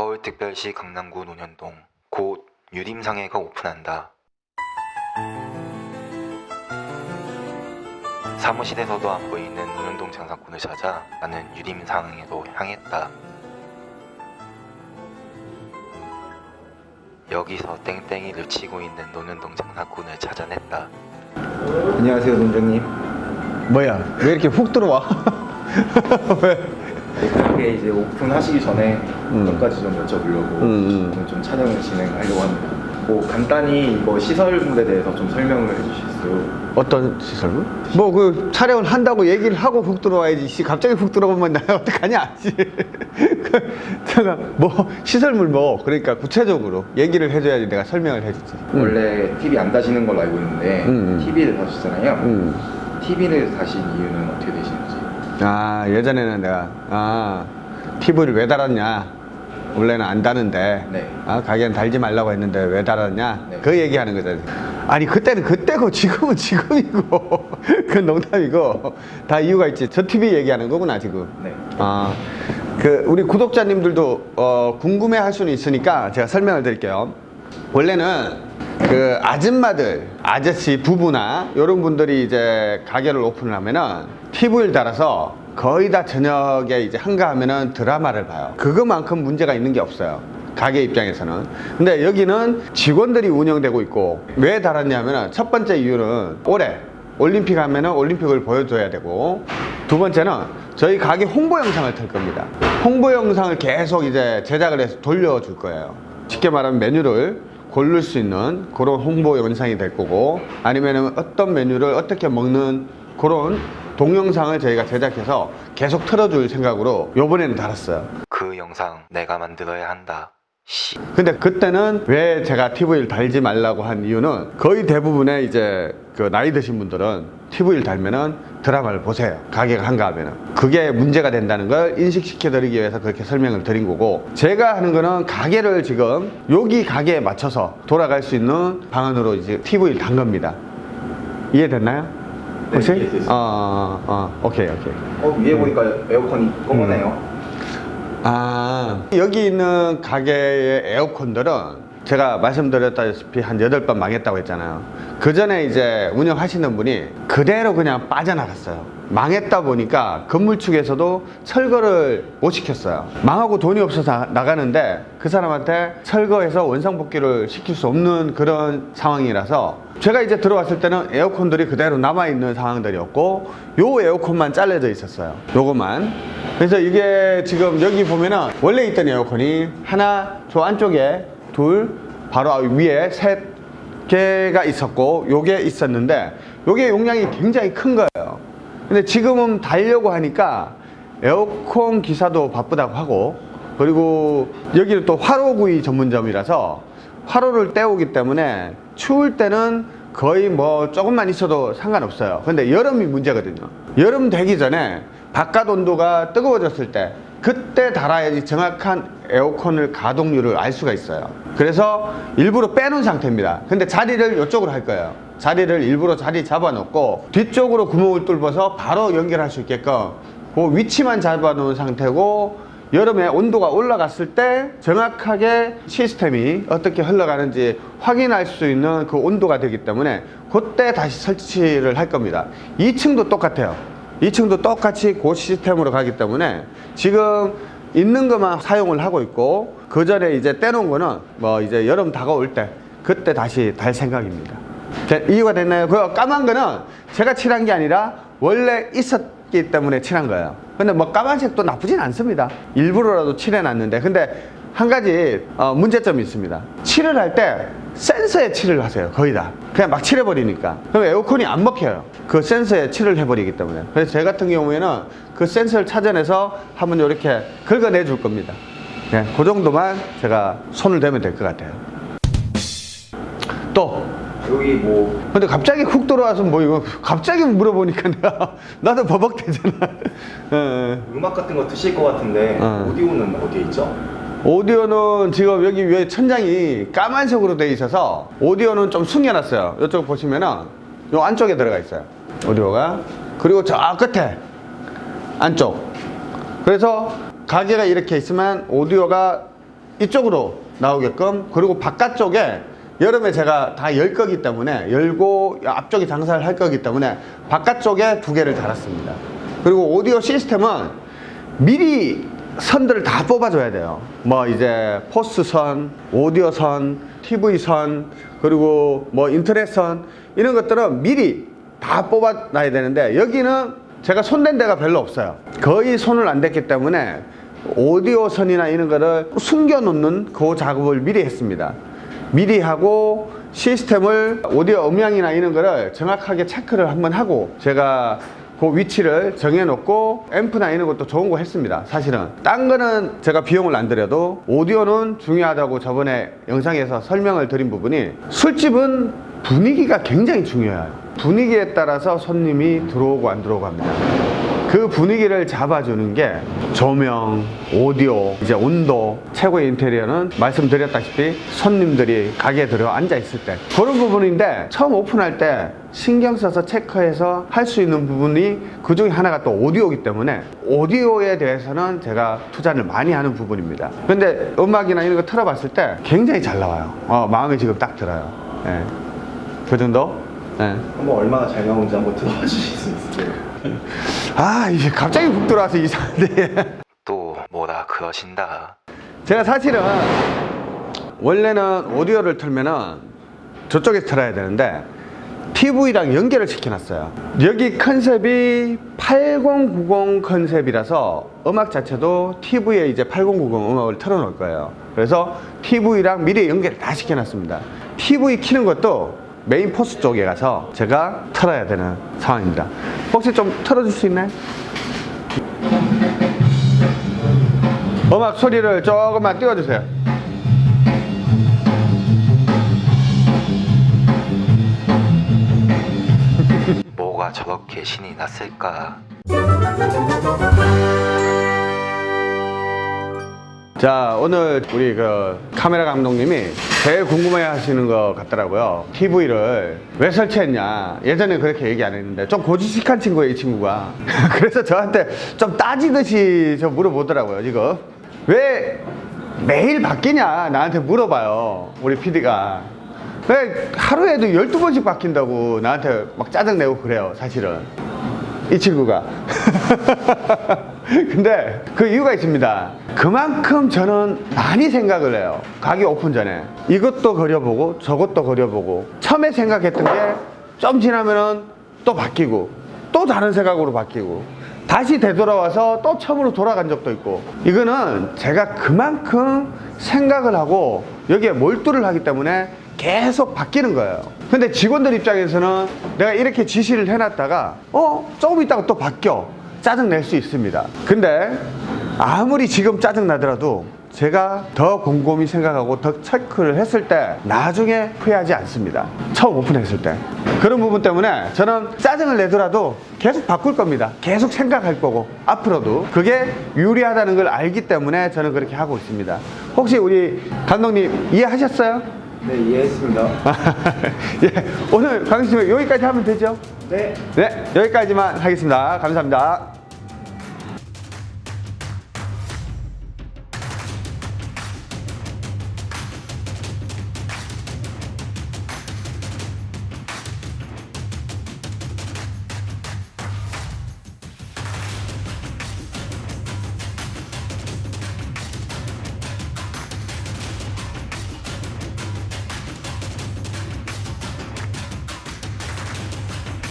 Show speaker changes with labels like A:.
A: 서울특별시 강남구 논현동 곧 유림상해가 오픈한다. 사무실에서도 안 보이는 논현동 장사꾼을 찾아 나는 유림상해로 향했다. 여기서 땡땡이를 치고 있는 논현동 장사꾼을 찾아냈다. 안녕하세요, 논장님.
B: 뭐야 왜 이렇게 훅 들어와 왜?
A: 가게 이제 오픈하시기 전에
B: 음.
A: 몇 가지 좀 여쭤보려고
B: 음, 음.
A: 좀 촬영을 진행하려고 합니다. 뭐 간단히 이거 시설물에 대해서 좀 설명을 해주실 수
B: 어떤 시설물? 뭐 그 촬영을 한다고 얘기를 하고 훅 들어와야지 씨 갑자기 훅 들어오면 나 어떡하냐 씨. 그, 제가 뭐 시설물 뭐 그러니까 구체적으로 얘기를 해줘야지 내가 설명을 해주지 음.
A: 원래 TV 안 다시는 걸로 알고 있는데
B: 음, 음.
A: TV를 다시잖아요.
B: 음.
A: TV를 다신 이유는 어떻게 되시는지?
B: 아 예전에는 내가 아 TV를 왜 달았냐 원래는 안 다는데
A: 네.
B: 아 가게는 달지 말라고 했는데 왜 달았냐
A: 네.
B: 그 얘기하는 거잖아 아니 그때는 그때고 지금은 지금이고 그건 농담이고 다 이유가 있지 저 TV 얘기하는 거구나 지금
A: 네.
B: 아, 그 우리 구독자님들도 어, 궁금해 할 수는 있으니까 제가 설명을 드릴게요. 원래는 그 아줌마들, 아저씨 부부나 이런 분들이 이제 가게를 오픈을 하면은 TV를 달아서 거의 다 저녁에 이제 한가하면은 드라마를 봐요. 그거만큼 문제가 있는 게 없어요. 가게 입장에서는. 근데 여기는 직원들이 운영되고 있고 왜 달았냐면은 첫 번째 이유는 올해 올림픽 하면은 올림픽을 보여줘야 되고 두 번째는 저희 가게 홍보 영상을 틀 겁니다. 홍보 영상을 계속 이제 제작을 해서 돌려줄 거예요. 쉽게 말하면 메뉴를 고를 수 있는 그런 홍보 영상이 될 거고 아니면 어떤 메뉴를 어떻게 먹는 그런 동영상을 저희가 제작해서 계속 틀어줄 생각으로 요번에는 달았어요.
A: 그 영상 내가 만들어야 한다. 씨.
B: 근데 그때는 왜 제가 TV를 달지 말라고 한 이유는 거의 대부분의 이제 그 나이 드신 분들은 TV를 달면은 드라마를 보세요. 가게가 한가 하면은. 그게 문제가 된다는 걸 인식시켜 드리기 위해서 그렇게 설명을 드린 거고 제가 하는 거는 가게를 지금 여기 가게에 맞춰서 돌아갈 수 있는 방안으로 이제 TV를 단 겁니다. 이해됐나요?
A: 네,
B: 혹시?
A: 이해됐습니다.
B: 어, 어, 어, 오케이, 오케이.
A: 어 위에 보니까 에어컨이 검은해요.
B: 아. 여기 있는 가게의 에어컨들은 제가 말씀드렸다시피 한 8번 망했다고 했잖아요. 그 전에 이제 운영하시는 분이 그대로 그냥 빠져나갔어요. 망했다 보니까 건물 측에서도 철거를 못 시켰어요. 망하고 돈이 없어서 나- 나가는데 그 사람한테 철거해서 원상복귀를 시킬 수 없는 그런 상황이라서 제가 이제 들어왔을 때는 에어컨들이 그대로 남아있는 상황들이었고 요 에어컨만 잘려져 있었어요. 요것만 그래서 이게 지금 여기 보면은 원래 있던 에어컨이 하나 저 안쪽에 둘 바로 위에 셋 개가 있었고 요게 있었는데 요게 용량이 굉장히 큰 거예요. 근데 지금은 달려고 하니까 에어컨 기사도 바쁘다고 하고 그리고 여기는 또 화로구이 전문점이라서 화로를 때우기 때문에 추울 때는 거의 뭐 조금만 있어도 상관없어요. 근데 여름이 문제거든요. 여름 되기 전에 바깥 온도가 뜨거워졌을 때 그때 달아야지 정확한 에어컨을 가동률을 알 수가 있어요. 그래서 일부러 빼놓은 상태입니다. 근데 자리를 이쪽으로 할 거예요. 자리를 일부러 자리 잡아놓고 뒤쪽으로 구멍을 뚫어서 바로 연결할 수 있게끔 그 위치만 잡아놓은 상태고 여름에 온도가 올라갔을 때 정확하게 시스템이 어떻게 흘러가는지 확인할 수 있는 그 온도가 되기 때문에 그때 다시 설치를 할 겁니다. 2층도 똑같아요 2층도 똑같이 그 시스템으로 가기 때문에 지금 있는 것만 사용을 하고 있고 그 전에 이제 떼놓은 거는 뭐 이제 여름 다가올 때 그때 다시 달 생각입니다. 자, 이유가 됐나요? 그 까만 거는 제가 칠한 게 아니라 원래 있었기 때문에 칠한 거예요. 근데 뭐 까만색도 나쁘진 않습니다. 일부러라도 칠해놨는데. 근데 한 가지 어, 문제점이 있습니다. 칠을 할때 센서에 칠을 하세요. 거의 다. 그냥 막 칠해버리니까. 그럼 에어컨이 안 먹혀요. 그 센서에 칠을 해버리기 때문에. 그래서 제 같은 경우에는 그 센서를 찾아내서 한번 이렇게 긁어내 줄 겁니다. 네, 그 정도만 제가 손을 대면 될 것 같아요. 또.
A: 여기 뭐.
B: 근데 갑자기 훅 들어와서 뭐 이거 갑자기 물어보니까 내가 나도 버벅대잖아. 예, 예.
A: 음악 같은 거 드실 것 같은데
B: 어.
A: 오디오는 어디에 있죠?
B: 오디오는 지금 여기 위에 천장이 까만색으로 돼 있어서 오디오는 좀 숨겨놨어요. 이쪽 보시면은 요 안쪽에 들어가 있어요. 오디오가. 그리고 저 끝에 안쪽. 그래서 가게가 이렇게 있으면 오디오가 이쪽으로 나오게끔 그리고 바깥쪽에 여름에 제가 다 열 거기 때문에 열고 앞쪽에 장사를 할 거기 때문에 바깥쪽에 두 개를 달았습니다. 그리고 오디오 시스템은 미리 선들을 다 뽑아줘야 돼요. 뭐 이제 포스 선, 오디오 선, TV 선, 그리고 뭐 인터넷 선 이런 것들은 미리 다 뽑아놔야 되는데 여기는 제가 손댄 데가 별로 없어요. 거의 손을 안 댔기 때문에 오디오 선이나 이런 거를 숨겨 놓는 그 작업을 미리 했습니다. 미리 하고 시스템을 오디오 음향이나 이런 거를 정확하게 체크를 한번 하고 제가 그 위치를 정해놓고 앰프 나 이런 것도 좋은 거 했습니다. 사실은. 딴 거는 제가 비용을 안 들여도 오디오는 중요하다고 저번에 영상에서 설명을 드린 부분이 술집은 분위기가 굉장히 중요해요. 분위기에 따라서 손님이 들어오고 안 들어오고 합니다 그 분위기를 잡아주는 게 조명, 오디오, 이제 온도, 최고의 인테리어는 말씀드렸다시피 손님들이 가게에 들어 앉아 있을 때 그런 부분인데 처음 오픈할 때 신경 써서 체크해서 할 수 있는 부분이 그 중에 하나가 또 오디오이기 때문에 오디오에 대해서는 제가 투자를 많이 하는 부분입니다. 근데 음악이나 이런 거 틀어봤을 때 굉장히 잘 나와요. 어, 마음에 지금 딱 들어요. 예. 그 정도? 예.
C: 한번 얼마나 잘 나오는지 한번 들어봐 주실 수 있어요?
B: 아, 이게 갑자기 훅 들어와서 이상한데.
A: 또 뭐라 그러신다.
B: 제가 사실은 원래는 오디오를 틀면은 저쪽에서 틀어야 되는데 TV랑 연결을 시켜놨어요. 여기 컨셉이 8090 컨셉이라서 음악 자체도 TV에 이제 8090 음악을 틀어놓을 거예요. 그래서 TV랑 미리 연결을 다 시켜놨습니다. TV 키는 것도 메인 포스 쪽에 가서 제가 틀어야 되는 상황입니다. 혹시 좀 틀어줄 수 있나요? 음악 소리를 조금만 띄워주세요.
A: 뭐가 저렇게 신이 났을까?
B: 자, 오늘 우리 그 카메라 감독님이 제일 궁금해 하시는 것 같더라고요. TV를 왜 설치했냐. 예전에 그렇게 얘기 안 했는데 좀 고지식한 친구예요, 이 친구가. 그래서 저한테 좀 따지듯이 저 물어보더라고요, 지금. 왜 매일 바뀌냐? 나한테 물어봐요, 우리 PD가. 왜 하루에도 12번씩 바뀐다고 나한테 막 짜증내고 그래요, 사실은. 이 친구가. 근데 그 이유가 있습니다. 그만큼 저는 많이 생각을 해요. 가게 오픈 전에. 이것도 그려보고 저것도 그려보고 처음에 생각했던 게 좀 지나면은 또 바뀌고 또 다른 생각으로 바뀌고 다시 되돌아와서 또 처음으로 돌아간 적도 있고 이거는 제가 그만큼 생각을 하고 여기에 몰두를 하기 때문에 계속 바뀌는 거예요. 근데 직원들 입장에서는 내가 이렇게 지시를 해놨다가 어 조금 있다가 또 바뀌어 짜증 낼 수 있습니다. 근데 아무리 지금 짜증 나더라도 제가 더 곰곰이 생각하고 더 체크를 했을 때 나중에 후회하지 않습니다. 처음 오픈했을 때. 그런 부분 때문에 저는 짜증을 내더라도 계속 바꿀 겁니다. 계속 생각할 거고 앞으로도 그게 유리하다는 걸 알기 때문에 저는 그렇게 하고 있습니다. 혹시 우리 감독님 이해하셨어요?
C: 네 이해했습니다.
B: 예, 오늘 강의실 여기까지 하면 되죠?
C: 네.
B: 네, 여기까지만 하겠습니다. 감사합니다.